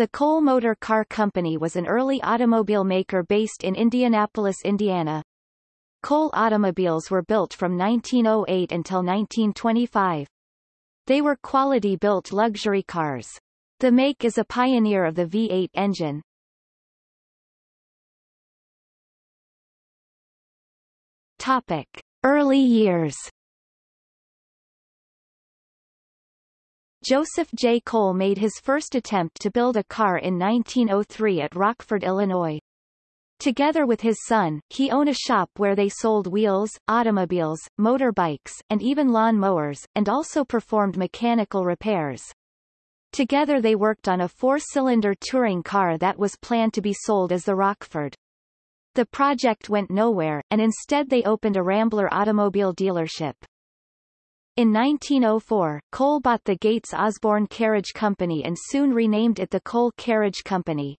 The Cole Motor Car Company was an early automobile maker based in Indianapolis, Indiana. Cole automobiles were built from 1908 until 1925. They were quality-built luxury cars. The make is a pioneer of the V8 engine. Topic. Early years Joseph J. Cole made his first attempt to build a car in 1903 at Rockford, Illinois. Together with his son, he owned a shop where they sold wheels, automobiles, motorbikes, and even lawn mowers, and also performed mechanical repairs. Together they worked on a four-cylinder touring car that was planned to be sold as the Rockford. The project went nowhere, and instead they opened a Rambler automobile dealership. In 1904, Cole bought the Gates Osborne Carriage Company and soon renamed it the Cole Carriage Company.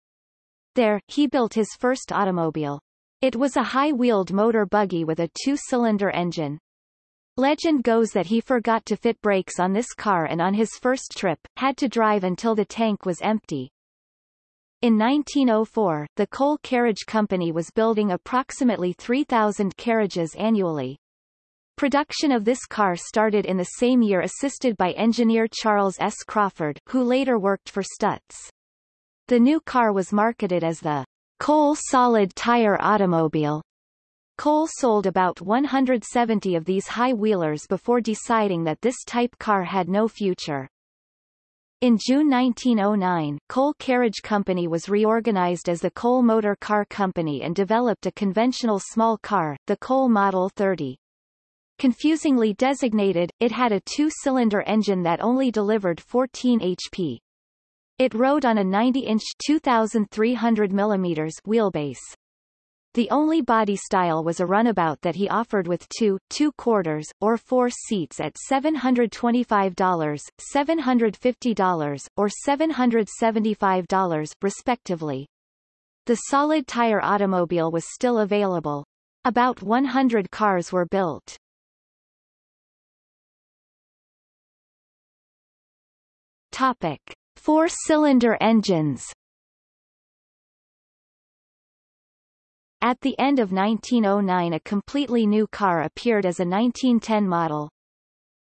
There, he built his first automobile. It was a high-wheeled motor buggy with a two-cylinder engine. Legend goes that he forgot to fit brakes on this car and on his first trip, had to drive until the tank was empty. In 1904, the Cole Carriage Company was building approximately 3,000 carriages annually. Production of this car started in the same year assisted by engineer Charles S. Crawford, who later worked for Stutz. The new car was marketed as the Cole Solid Tire Automobile. Cole sold about 170 of these high-wheelers before deciding that this type car had no future. In June 1909, Cole Carriage Company was reorganized as the Cole Motor Car Company and developed a conventional small car, the Cole Model 30. Confusingly designated, it had a two-cylinder engine that only delivered 14 HP. It rode on a 90-inch 2,300 mm wheelbase. The only body style was a runabout that he offered with two, two quarters, or four seats at $725, $750, or $775, respectively. The solid tire automobile was still available. About 100 cars were built. Topic. Four-cylinder engines At the end of 1909 a completely new car appeared as a 1910 model.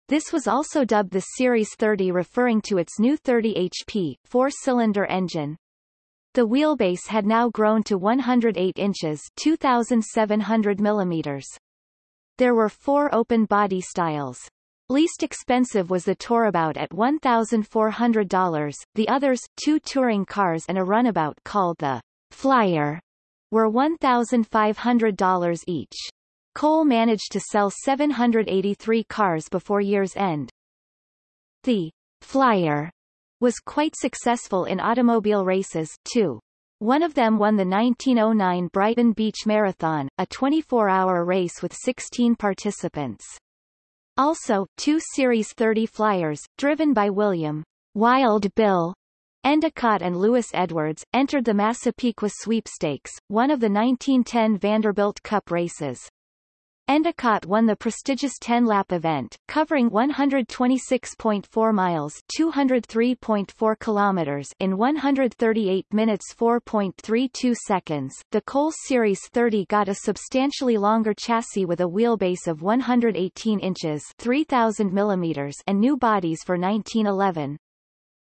This was also dubbed the Series 30 referring to its new 30 HP, four-cylinder engine. The wheelbase had now grown to 108 inches 2,700 millimeters. There were four open body styles. Least expensive was the Tourabout at $1,400, the others, two touring cars and a runabout called the Flyer, were $1,500 each. Cole managed to sell 783 cars before year's end. The Flyer was quite successful in automobile races, too. One of them won the 1909 Brighton Beach Marathon, a 24-hour race with 16 participants. Also, two Series 30 Flyers, driven by William Wild Bill Endicott and Louis Edwards, entered the Massapequa Sweepstakes, one of the 1910 Vanderbilt Cup races. Endicott won the prestigious 10-lap event, covering 126.4 miles 203.4 kilometers in 138 minutes 4.32 seconds. The Cole Series 30 got a substantially longer chassis with a wheelbase of 118 inches 3,000 millimeters and new bodies for 1911.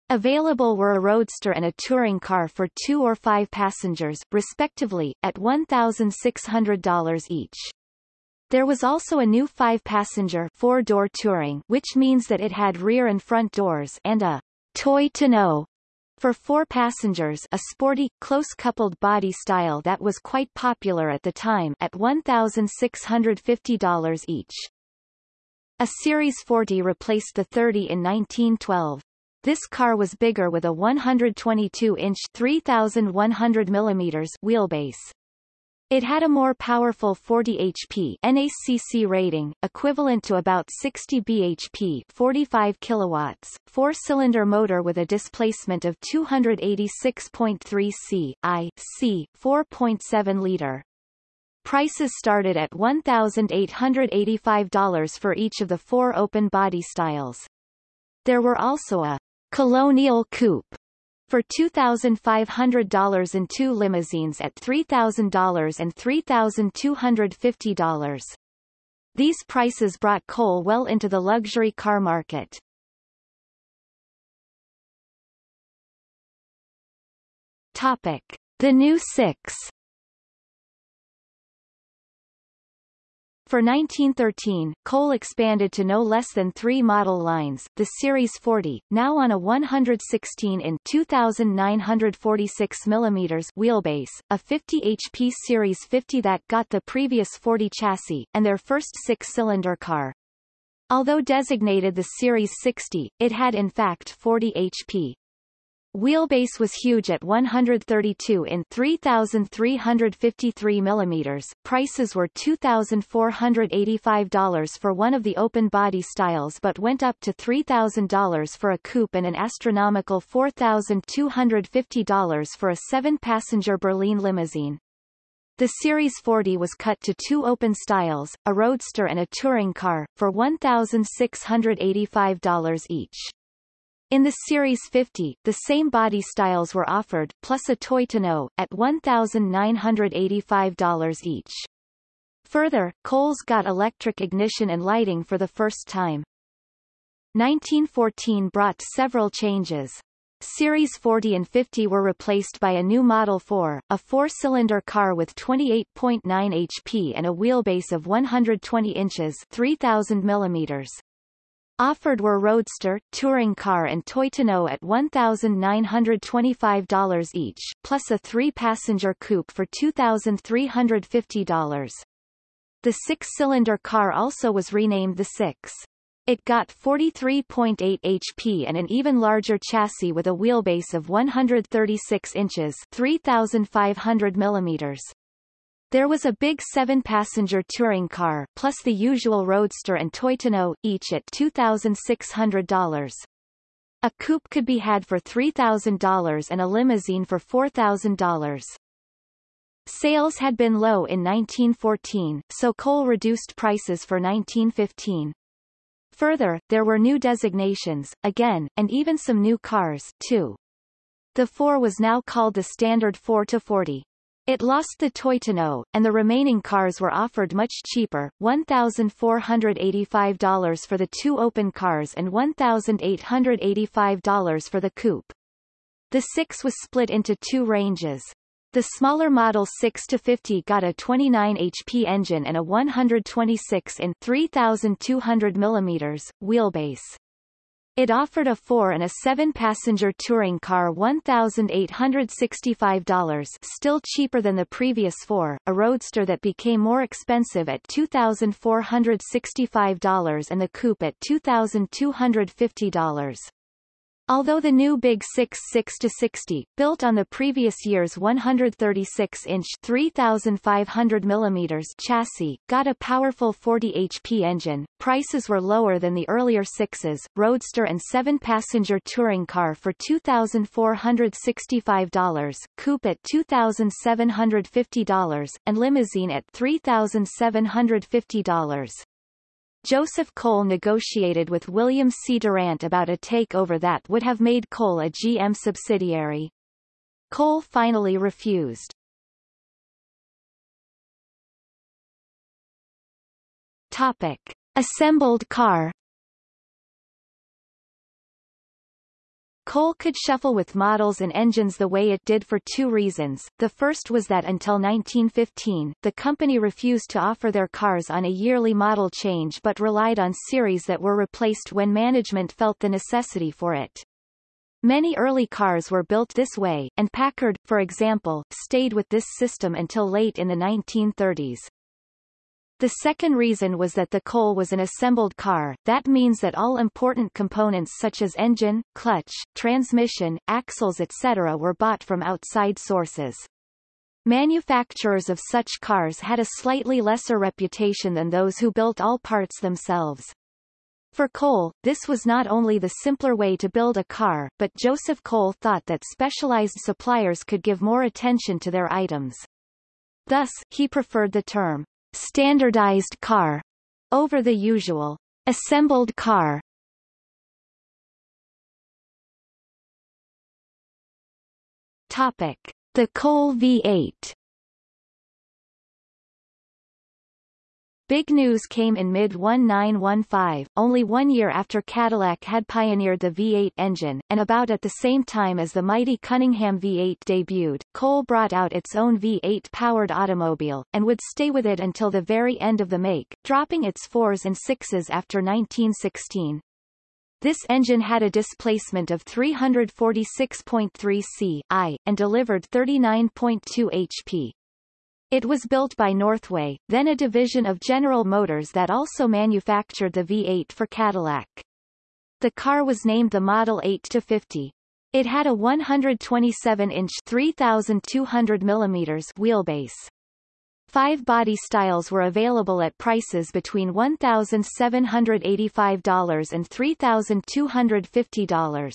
Available were a roadster and a touring car for two or five passengers, respectively, at $1,600 each. There was also a new five-passenger four-door touring which means that it had rear and front doors and a toy tonneau for four passengers a sporty, close-coupled body style that was quite popular at the time at $1,650 each. A Series 40 replaced the 30 in 1912. This car was bigger with a 122-inch 3,100 mm wheelbase. It had a more powerful 40 HP NACC rating, equivalent to about 60 bhp 45 kilowatts, four-cylinder motor with a displacement of 286.3 c, i, c, 4.7 liter. Prices started at $1,885 for each of the four open body styles. There were also a Colonial Coupe for $2,500 and two limousines at $3,000 and $3,250. These prices brought Cole well into the luxury car market. Topic. The new six For 1913, Cole expanded to no less than three model lines, the Series 40, now on a 116 in 2,946 mm wheelbase, a 50 HP Series 50 that got the previous 40 chassis, and their first six-cylinder car. Although designated the Series 60, it had in fact 40 HP. Wheelbase was huge at 132 in 3,353 mm. Prices were $2,485 for one of the open body styles but went up to $3,000 for a coupe and an astronomical $4,250 for a seven-passenger Berlin limousine. The Series 40 was cut to two open styles, a roadster and a touring car, for $1,685 each. In the Series 50, the same body styles were offered, plus a toy tonneau, at $1,985 each. Further, Coles got electric ignition and lighting for the first time. 1914 brought several changes. Series 40 and 50 were replaced by a new Model 4, a four-cylinder car with 28.9 HP and a wheelbase of 120 inches 3,000 millimeters. Offered were Roadster, Touring Car and Toy tonneau at $1,925 each, plus a three-passenger coupe for $2,350. The six-cylinder car also was renamed the Six. It got 43.8 HP and an even larger chassis with a wheelbase of 136 inches 3,500 millimeters. There was a big seven-passenger touring car plus the usual roadster and toy tonneau, each at $2,600. A coupe could be had for $3,000 and a limousine for $4,000. Sales had been low in 1914, so Cole reduced prices for 1915. Further, there were new designations, again, and even some new cars, too. The 4 was now called the Standard 4 to 40. It lost the toy tonneau, and the remaining cars were offered much cheaper, $1,485 for the two open cars and $1,885 for the coupe. The 6 was split into two ranges. The smaller Model 6 to 50 got a 29 HP engine and a 126 in 3,200 mm wheelbase. It offered a four- and a seven-passenger touring car $1,865 still cheaper than the previous four, a roadster that became more expensive at $2,465 and the coupe at $2,250. Although the new Big 6 6-60, built on the previous year's 136-inch 3,500 mm chassis, got a powerful 40 HP engine, prices were lower than the earlier 6s, Roadster and 7-passenger touring car for $2,465, coupe at $2,750, and limousine at $3,750. Joseph Cole negotiated with William C. Durant about a takeover that would have made Cole a GM subsidiary. Cole finally refused. Topic. Assembled car Cole could shuffle with models and engines the way it did for two reasons. The first was that until 1915, the company refused to offer their cars on a yearly model change but relied on series that were replaced when management felt the necessity for it. Many early cars were built this way, and Packard, for example, stayed with this system until late in the 1930s. The second reason was that the Cole was an assembled car, that means that all important components such as engine, clutch, transmission, axles etc. were bought from outside sources. Manufacturers of such cars had a slightly lesser reputation than those who built all parts themselves. For Cole, this was not only the simpler way to build a car, but Joseph Cole thought that specialized suppliers could give more attention to their items. Thus, he preferred the term standardized car over the usual assembled car Topic. The Cole V8 Big news came in mid-1915, only one year after Cadillac had pioneered the V8 engine, and about at the same time as the mighty Cunningham V8 debuted, Cole brought out its own V8-powered automobile, and would stay with it until the very end of the make, dropping its fours and sixes after 1916. This engine had a displacement of 346.3 c.i., and delivered 39.2 HP. It was built by Northway, then a division of General Motors that also manufactured the V8 for Cadillac. The car was named the Model 8-50. It had a 127-inch 3,200 mm wheelbase. Five body styles were available at prices between $1,785 and $3,250.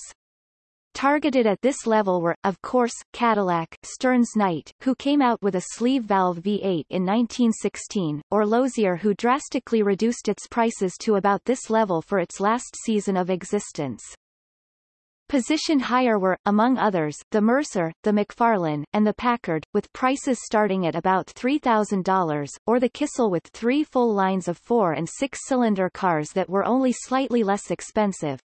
Targeted at this level were, of course, Cadillac, Stearns Knight, who came out with a sleeve valve V8 in 1916, or Lozier who drastically reduced its prices to about this level for its last season of existence. Positioned higher were, among others, the Mercer, the McFarlan, and the Packard, with prices starting at about $3,000, or the Kissel with three full lines of four- and six-cylinder cars that were only slightly less expensive,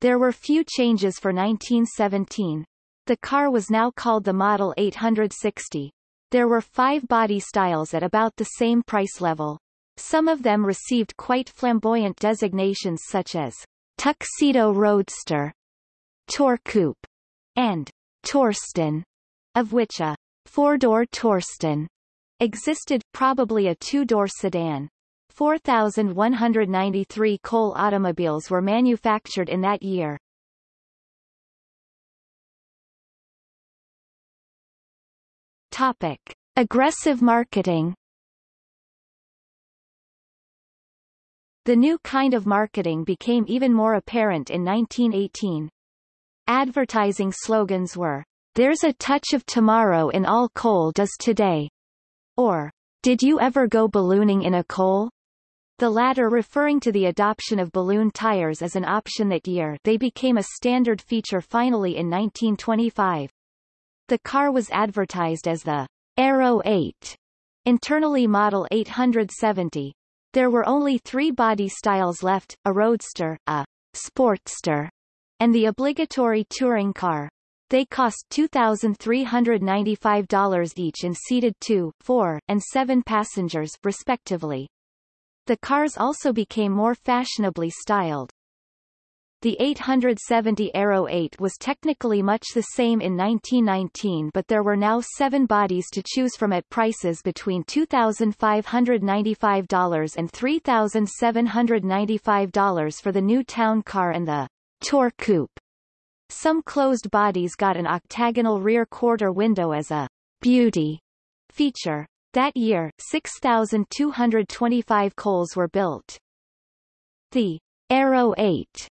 there were few changes for 1917. The car was now called the Model 860. There were five body styles at about the same price level. Some of them received quite flamboyant designations such as Tuxedo Roadster, Tour Coupe, and Tourston, of which a four-door Tourston existed, probably a two-door sedan. 4,193 Cole automobiles were manufactured in that year. Topic. Aggressive marketing The new kind of marketing became even more apparent in 1918. Advertising slogans were, There's a touch of tomorrow in all Cole does today, or, Did you ever go ballooning in a Cole? The latter referring to the adoption of balloon tires as an option that year they became a standard feature finally in 1925. The car was advertised as the Aero 8, internally Model 870. There were only three body styles left, a Roadster, a Sportster, and the obligatory touring car. They cost $2,395 each and seated two, four, and seven passengers, respectively. The cars also became more fashionably styled. The 870 Aero 8 was technically much the same in 1919 but there were now seven bodies to choose from at prices between $2,595 and $3,795 for the new town car and the Tour Coupe. Some closed bodies got an octagonal rear quarter window as a beauty feature. That year, 6,225 Coles were built. The Aero 8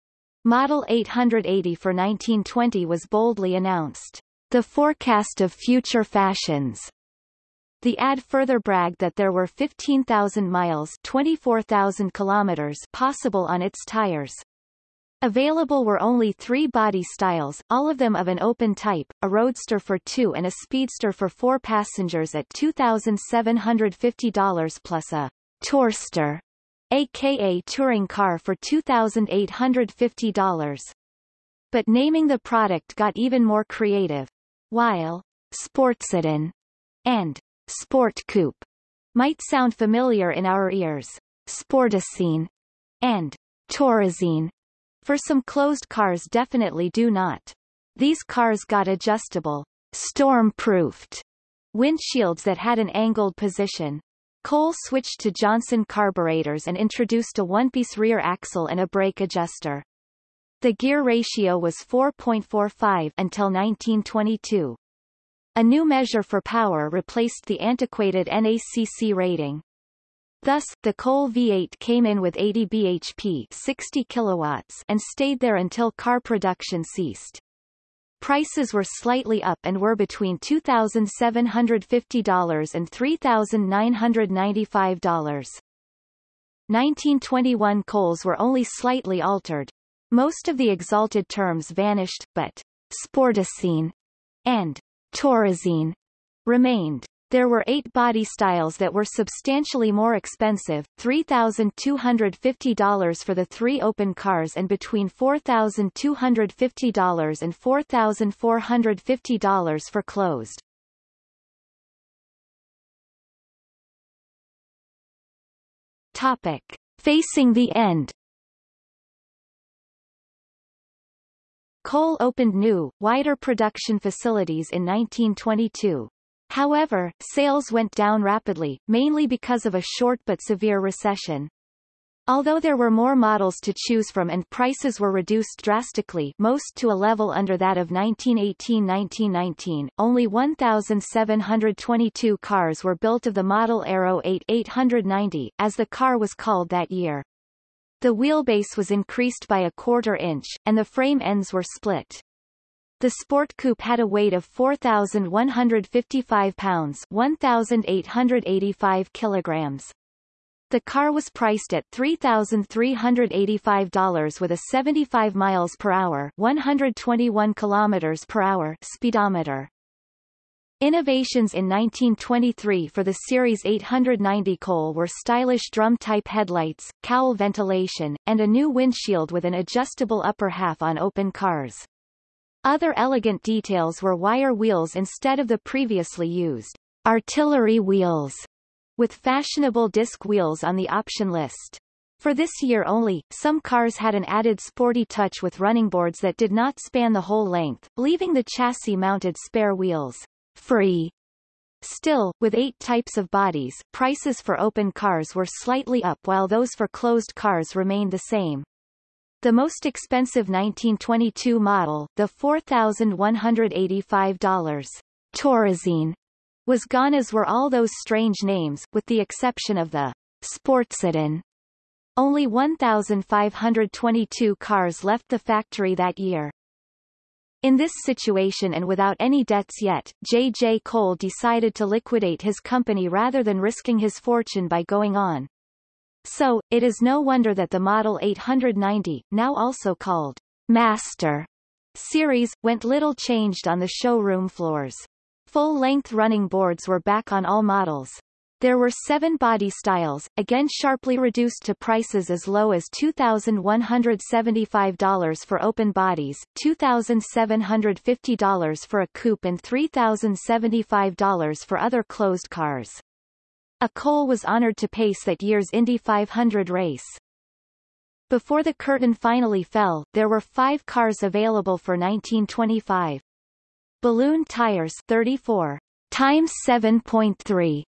Model 880 for 1920 was boldly announced. The forecast of future fashions. The ad further bragged that there were 15,000 miles 24,000 kilometers possible on its tires. Available were only three body styles, all of them of an open type, a roadster for two and a speedster for four passengers at $2,750 plus a tourster, aka touring car for $2,850. But naming the product got even more creative. While Sportsedan and Sport Coupe might sound familiar in our ears, Sportosine and Tourosine for some closed cars definitely do not. These cars got adjustable, storm-proofed windshields that had an angled position. Cole switched to Johnson carburetors and introduced a one-piece rear axle and a brake adjuster. The gear ratio was 4.45 until 1922. A new measure for power replaced the antiquated NACC rating. Thus, the Cole V8 came in with 80 bhp 60 kilowatts and stayed there until car production ceased. Prices were slightly up and were between $2,750 and $3,995. 1921 Coles were only slightly altered. Most of the exalted terms vanished, but Sportosine and Tourosine remained. There were eight body styles that were substantially more expensive, $3,250 for the three open cars and between $4,250 and $4,450 for closed. Topic. Facing the end Cole opened new, wider production facilities in 1922. However, sales went down rapidly, mainly because of a short but severe recession. Although there were more models to choose from and prices were reduced drastically most to a level under that of 1918-1919, only 1,722 cars were built of the model Aero 8 890, as the car was called that year. The wheelbase was increased by a quarter inch, and the frame ends were split. The Sport Coupe had a weight of 4,155 pounds 1,885 kilograms. The car was priced at $3,385 with a 75 miles per hour 121 kilometers per hour speedometer. Innovations in 1923 for the Series 890 Cole were stylish drum-type headlights, cowl ventilation, and a new windshield with an adjustable upper half on open cars. Other elegant details were wire wheels instead of the previously used artillery wheels, with fashionable disc wheels on the option list. For this year only, some cars had an added sporty touch with running boards that did not span the whole length, leaving the chassis-mounted spare wheels free. Still, with eight types of bodies, prices for open cars were slightly up while those for closed cars remained the same. The most expensive 1922 model, the $4,185 Tourosine, was gone as were all those strange names, with the exception of the Sportsedan. Only 1,522 cars left the factory that year. In this situation and without any debts yet, J. J. Cole decided to liquidate his company rather than risking his fortune by going on. So, it is no wonder that the Model 890, now also called Master series, went little changed on the showroom floors. Full-length running boards were back on all models. There were seven body styles, again sharply reduced to prices as low as $2,175 for open bodies, $2,750 for a coupe and $3,075 for other closed cars. A Cole was honored to pace that year's Indy 500 race. Before the curtain finally fell, there were five cars available for 1925. Balloon tires 34 times 7.3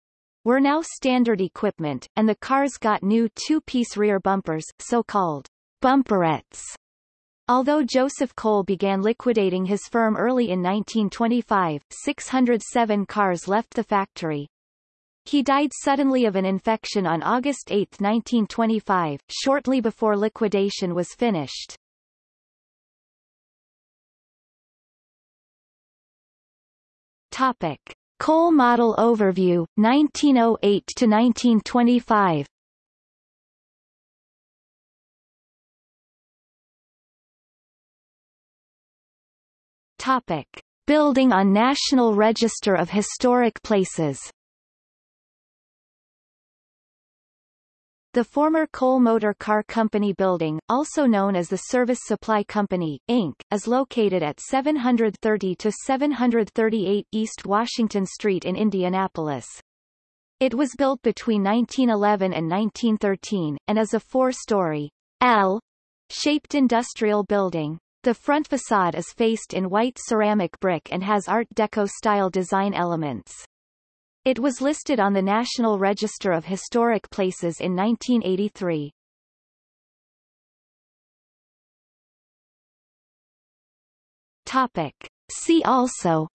were now standard equipment, and the cars got new two-piece rear bumpers, so-called bumperettes. Although Joseph Cole began liquidating his firm early in 1925, 607 cars left the factory, he died suddenly of an infection on August 8, 1925, shortly before liquidation was finished. Topic. Cole Model Overview, 1908 to 1925 Topic. Building on National Register of Historic Places The former Cole Motor Car Company building, also known as the Service Supply Company, Inc., is located at 730 to 738 East Washington Street in Indianapolis. It was built between 1911 and 1913, and is a four-story L-shaped industrial building. The front facade is faced in white ceramic brick and has Art Deco-style design elements. It was listed on the National Register of Historic Places in 1983. Topic. See also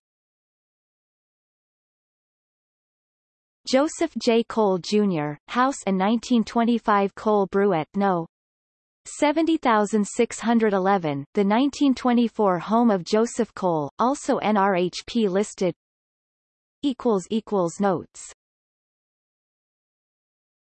Joseph J. Cole, Jr., House and 1925 Cole Bruette No. 70611, the 1924 home of Joseph Cole, also NRHP listed Notes